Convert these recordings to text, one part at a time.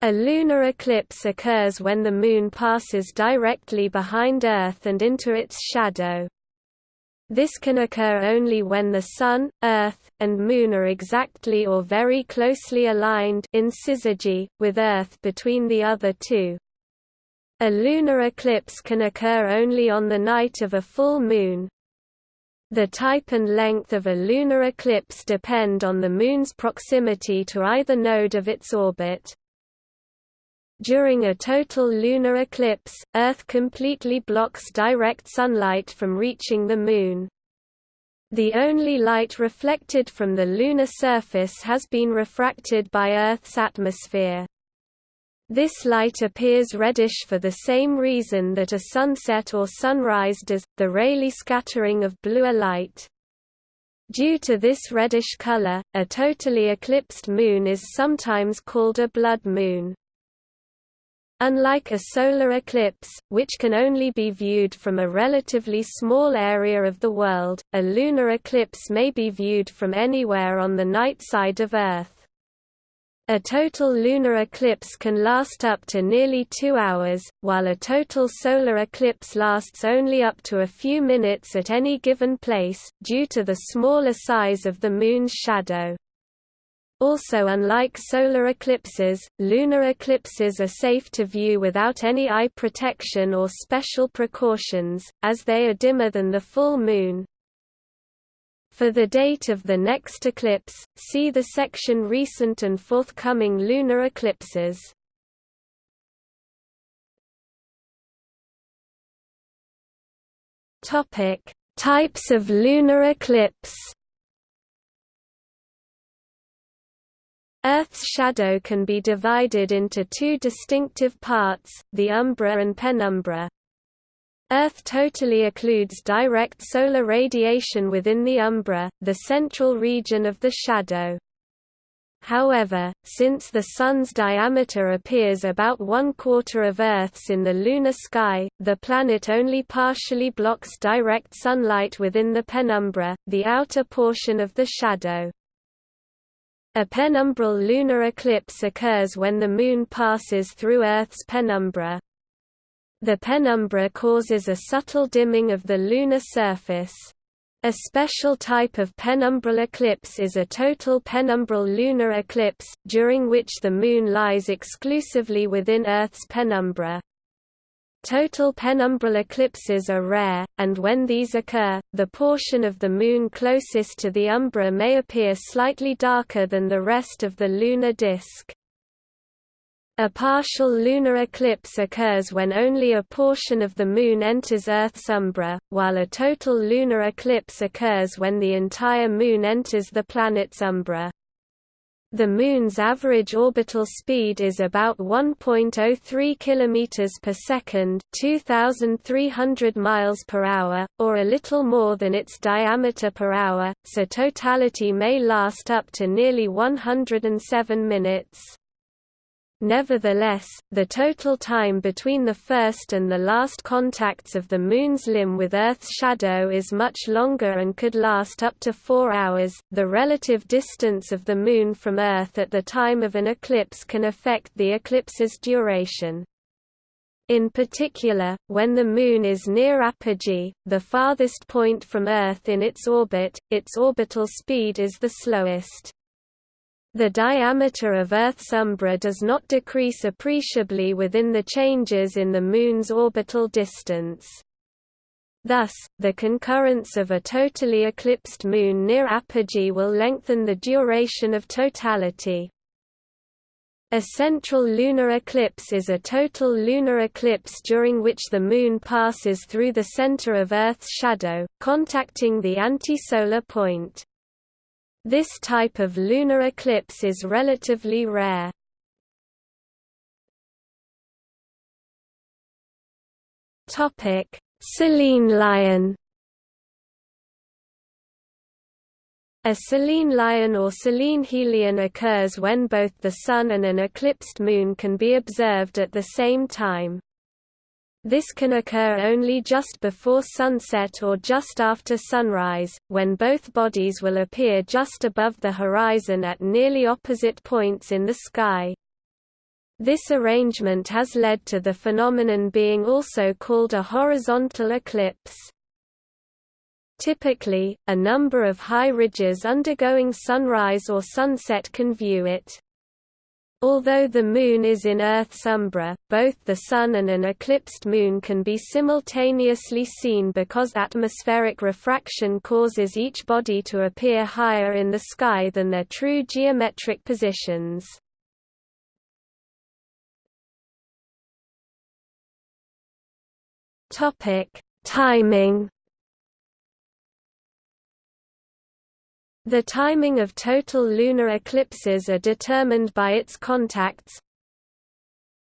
A lunar eclipse occurs when the Moon passes directly behind Earth and into its shadow. This can occur only when the Sun, Earth, and Moon are exactly or very closely aligned in syzygy, with Earth between the other two. A lunar eclipse can occur only on the night of a full moon. The type and length of a lunar eclipse depend on the Moon's proximity to either node of its orbit. During a total lunar eclipse, Earth completely blocks direct sunlight from reaching the Moon. The only light reflected from the lunar surface has been refracted by Earth's atmosphere. This light appears reddish for the same reason that a sunset or sunrise does, the Rayleigh scattering of bluer light. Due to this reddish color, a totally eclipsed moon is sometimes called a blood moon. Unlike a solar eclipse, which can only be viewed from a relatively small area of the world, a lunar eclipse may be viewed from anywhere on the night side of Earth. A total lunar eclipse can last up to nearly two hours, while a total solar eclipse lasts only up to a few minutes at any given place, due to the smaller size of the Moon's shadow. Also unlike solar eclipses, lunar eclipses are safe to view without any eye protection or special precautions, as they are dimmer than the full moon. For the date of the next eclipse, see the section Recent and forthcoming lunar eclipses. Types of lunar eclipse Earth's shadow can be divided into two distinctive parts, the umbra and penumbra. Earth totally occludes direct solar radiation within the umbra, the central region of the shadow. However, since the Sun's diameter appears about one-quarter of Earth's in the lunar sky, the planet only partially blocks direct sunlight within the penumbra, the outer portion of the shadow. A penumbral lunar eclipse occurs when the Moon passes through Earth's penumbra. The penumbra causes a subtle dimming of the lunar surface. A special type of penumbral eclipse is a total penumbral lunar eclipse, during which the Moon lies exclusively within Earth's penumbra. Total penumbral eclipses are rare, and when these occur, the portion of the Moon closest to the umbra may appear slightly darker than the rest of the lunar disk. A partial lunar eclipse occurs when only a portion of the Moon enters Earth's umbra, while a total lunar eclipse occurs when the entire Moon enters the planet's umbra. The Moon's average orbital speed is about 1.03 km per second, 2,300 miles per hour, or a little more than its diameter per hour, so totality may last up to nearly 107 minutes. Nevertheless, the total time between the first and the last contacts of the Moon's limb with Earth's shadow is much longer and could last up to four hours. The relative distance of the Moon from Earth at the time of an eclipse can affect the eclipse's duration. In particular, when the Moon is near apogee, the farthest point from Earth in its orbit, its orbital speed is the slowest. The diameter of Earth's umbra does not decrease appreciably within the changes in the Moon's orbital distance. Thus, the concurrence of a totally eclipsed Moon near apogee will lengthen the duration of totality. A central lunar eclipse is a total lunar eclipse during which the Moon passes through the center of Earth's shadow, contacting the antisolar point. This type of lunar eclipse is relatively rare. Topic: Selenelion. A Selenelion or Selenehelion occurs when both the Sun and an eclipsed Moon can be observed at the same time. This can occur only just before sunset or just after sunrise, when both bodies will appear just above the horizon at nearly opposite points in the sky. This arrangement has led to the phenomenon being also called a horizontal eclipse. Typically, a number of high ridges undergoing sunrise or sunset can view it. Although the Moon is in Earth's umbra, both the Sun and an eclipsed Moon can be simultaneously seen because atmospheric refraction causes each body to appear higher in the sky than their true geometric positions. Timing The timing of total lunar eclipses are determined by its contacts.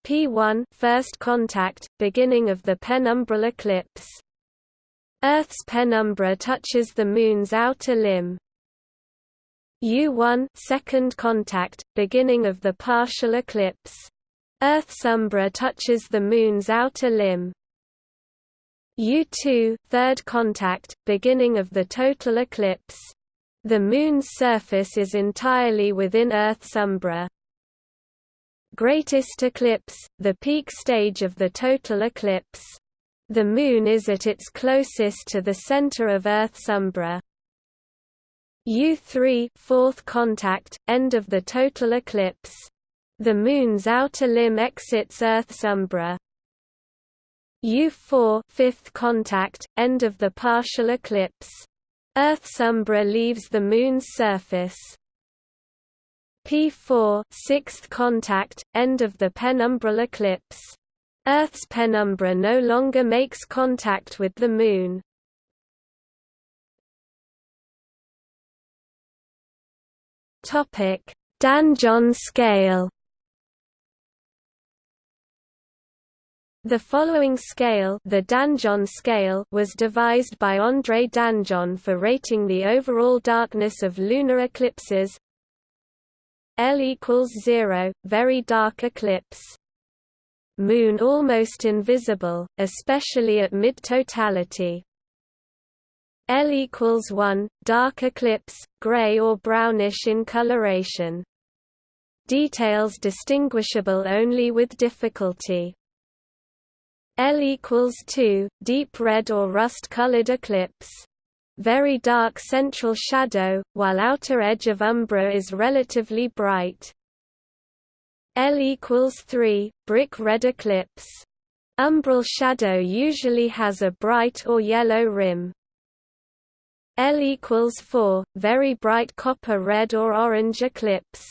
P1 first contact, beginning of the penumbral eclipse. Earth's penumbra touches the Moon's outer limb. U1 second contact, beginning of the partial eclipse. Earth's umbra touches the Moon's outer limb. U2 third contact, beginning of the total eclipse. The Moon's surface is entirely within Earth's umbra. Greatest eclipse, the peak stage of the total eclipse. The Moon is at its closest to the center of Earth's umbra. U3 fourth contact, end of the total eclipse. The Moon's outer limb exits Earth's umbra. U4 fifth contact, end of the partial eclipse. Earth's umbra leaves the Moon's surface. P4 sixth contact, end of the penumbral eclipse. Earth's penumbra no longer makes contact with the Moon. Topic: Danjon scale The following scale, the Danjon scale, was devised by André Danjon for rating the overall darkness of lunar eclipses. L equals 0, very dark eclipse. Moon almost invisible, especially at mid-totality. L equals 1, dark eclipse, gray or brownish in coloration. Details distinguishable only with difficulty. L equals 2, deep red or rust-colored eclipse. Very dark central shadow, while outer edge of umbra is relatively bright. L equals 3, brick red eclipse. Umbral shadow usually has a bright or yellow rim. L equals 4, very bright copper red or orange eclipse.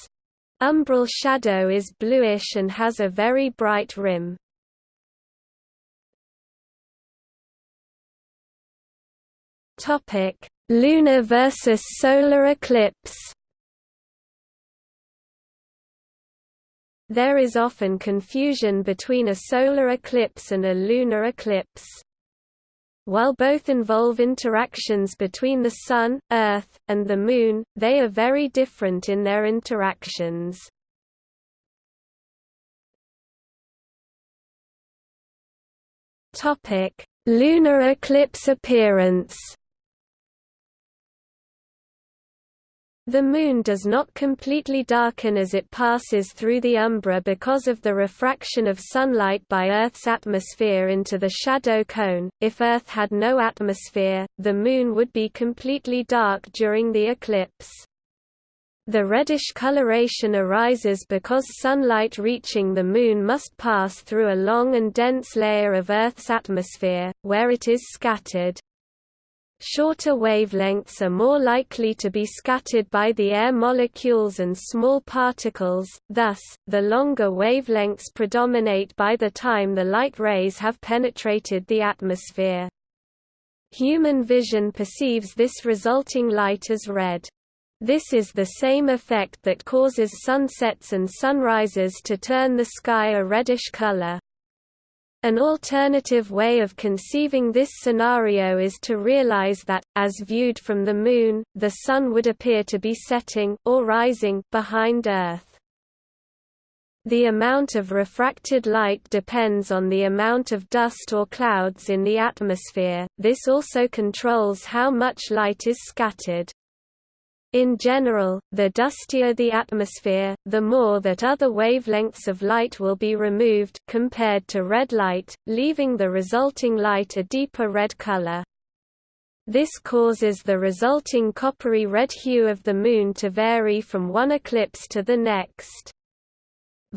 Umbral shadow is bluish and has a very bright rim. Topic: Lunar versus solar eclipse. There is often confusion between a solar eclipse and a lunar eclipse. While both involve interactions between the Sun, Earth, and the Moon, they are very different in their interactions. Lunar eclipse appearance The Moon does not completely darken as it passes through the umbra because of the refraction of sunlight by Earth's atmosphere into the shadow cone. If Earth had no atmosphere, the Moon would be completely dark during the eclipse. The reddish coloration arises because sunlight reaching the Moon must pass through a long and dense layer of Earth's atmosphere, where it is scattered. Shorter wavelengths are more likely to be scattered by the air molecules and small particles, thus, the longer wavelengths predominate by the time the light rays have penetrated the atmosphere. Human vision perceives this resulting light as red. This is the same effect that causes sunsets and sunrises to turn the sky a reddish color. An alternative way of conceiving this scenario is to realize that, as viewed from the Moon, the Sun would appear to be setting or rising behind Earth. The amount of refracted light depends on the amount of dust or clouds in the atmosphere, this also controls how much light is scattered. In general, the dustier the atmosphere, the more that other wavelengths of light will be removed compared to red light, leaving the resulting light a deeper red color. This causes the resulting coppery red hue of the Moon to vary from one eclipse to the next.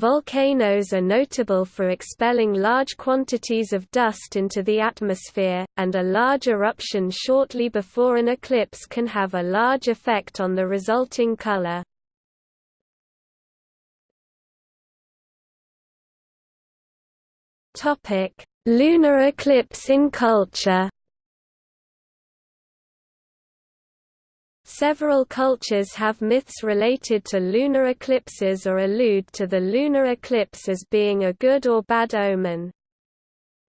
Volcanoes are notable for expelling large quantities of dust into the atmosphere, and a large eruption shortly before an eclipse can have a large effect on the resulting color. Lunar eclipse in culture Several cultures have myths related to lunar eclipses or allude to the lunar eclipse as being a good or bad omen.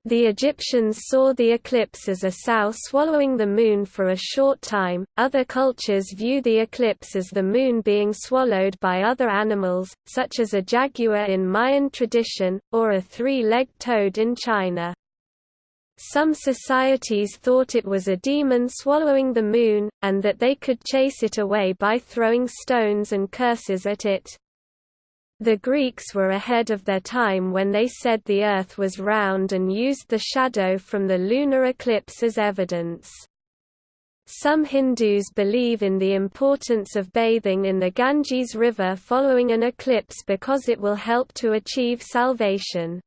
The Egyptians saw the eclipse as a sow swallowing the moon for a short time, other cultures view the eclipse as the moon being swallowed by other animals, such as a jaguar in Mayan tradition, or a three-legged toad in China. Some societies thought it was a demon swallowing the moon, and that they could chase it away by throwing stones and curses at it. The Greeks were ahead of their time when they said the Earth was round and used the shadow from the lunar eclipse as evidence. Some Hindus believe in the importance of bathing in the Ganges River following an eclipse because it will help to achieve salvation.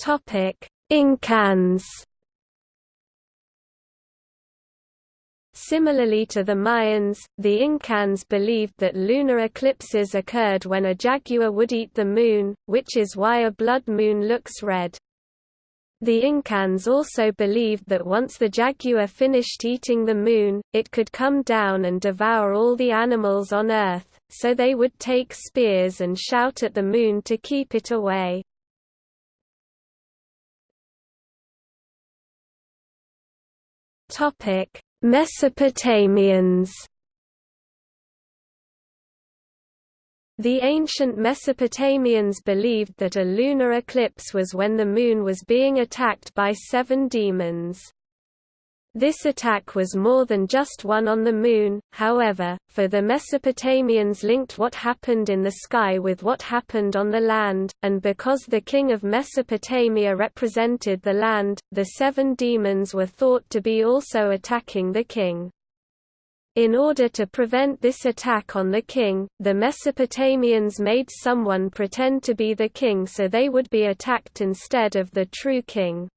Topic: Incans. Similarly to the Mayans, the Incans believed that lunar eclipses occurred when a jaguar would eat the moon, which is why a blood moon looks red. The Incans also believed that once the jaguar finished eating the moon, it could come down and devour all the animals on Earth, so they would take spears and shout at the moon to keep it away. Topic: Mesopotamians. The ancient Mesopotamians believed that a lunar eclipse was when the moon was being attacked by seven demons. This attack was more than just one on the Moon, however, for the Mesopotamians linked what happened in the sky with what happened on the land, and because the king of Mesopotamia represented the land, the seven demons were thought to be also attacking the king. In order to prevent this attack on the king, the Mesopotamians made someone pretend to be the king so they would be attacked instead of the true king.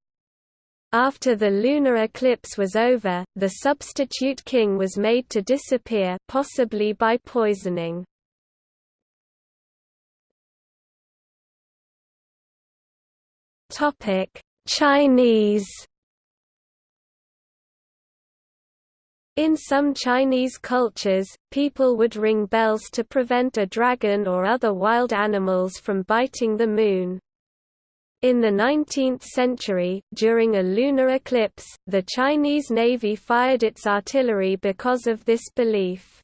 After the lunar eclipse was over, the substitute king was made to disappear possibly by poisoning. Chinese In some Chinese cultures, people would ring bells to prevent a dragon or other wild animals from biting the moon. In the 19th century, during a lunar eclipse, the Chinese Navy fired its artillery because of this belief.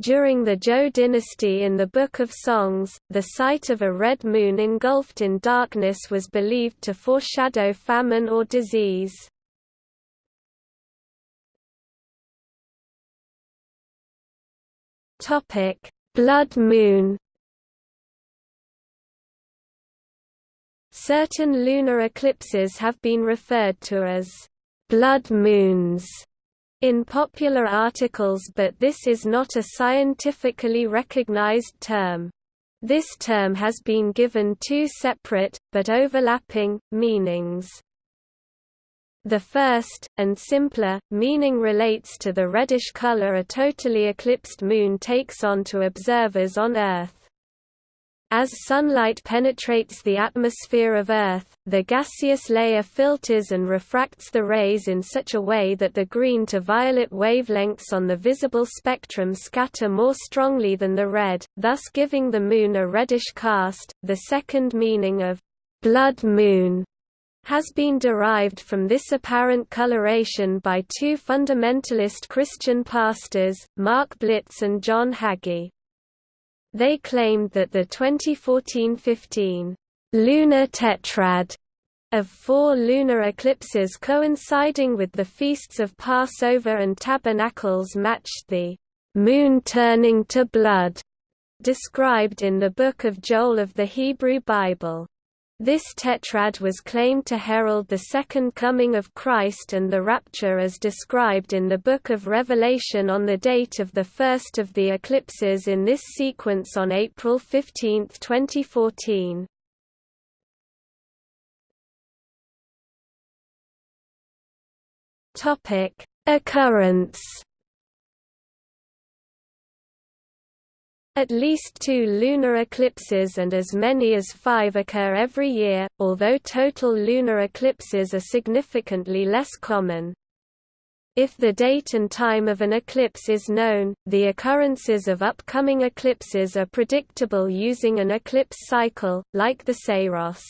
During the Zhou dynasty in the Book of Songs, the sight of a red moon engulfed in darkness was believed to foreshadow famine or disease. Blood moon Certain lunar eclipses have been referred to as blood moons in popular articles but this is not a scientifically recognized term. This term has been given two separate, but overlapping, meanings. The first, and simpler, meaning relates to the reddish color a totally eclipsed moon takes on to observers on Earth. As sunlight penetrates the atmosphere of Earth, the gaseous layer filters and refracts the rays in such a way that the green to violet wavelengths on the visible spectrum scatter more strongly than the red, thus giving the Moon a reddish cast. The second meaning of blood moon has been derived from this apparent coloration by two fundamentalist Christian pastors, Mark Blitz and John Hagee. They claimed that the 2014-15 lunar tetrad of four lunar eclipses coinciding with the feasts of Passover and Tabernacles matched the moon turning to blood described in the Book of Joel of the Hebrew Bible. This tetrad was claimed to herald the second coming of Christ and the rapture as described in the Book of Revelation on the date of the first of the eclipses in this sequence on April 15, 2014. Topic: Occurrence. At least two lunar eclipses and as many as five occur every year, although total lunar eclipses are significantly less common. If the date and time of an eclipse is known, the occurrences of upcoming eclipses are predictable using an eclipse cycle, like the Saros.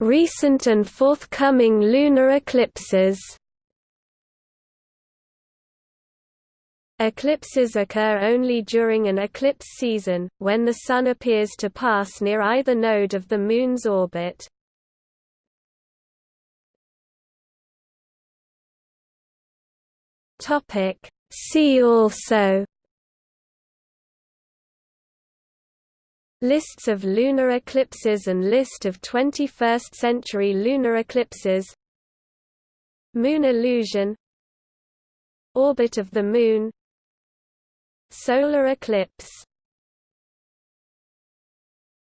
Recent and forthcoming lunar eclipses. Eclipses occur only during an eclipse season, when the Sun appears to pass near either node of the Moon's orbit. See also Lists of lunar eclipses and list of 21st-century lunar eclipses Moon illusion Orbit of the Moon Solar eclipse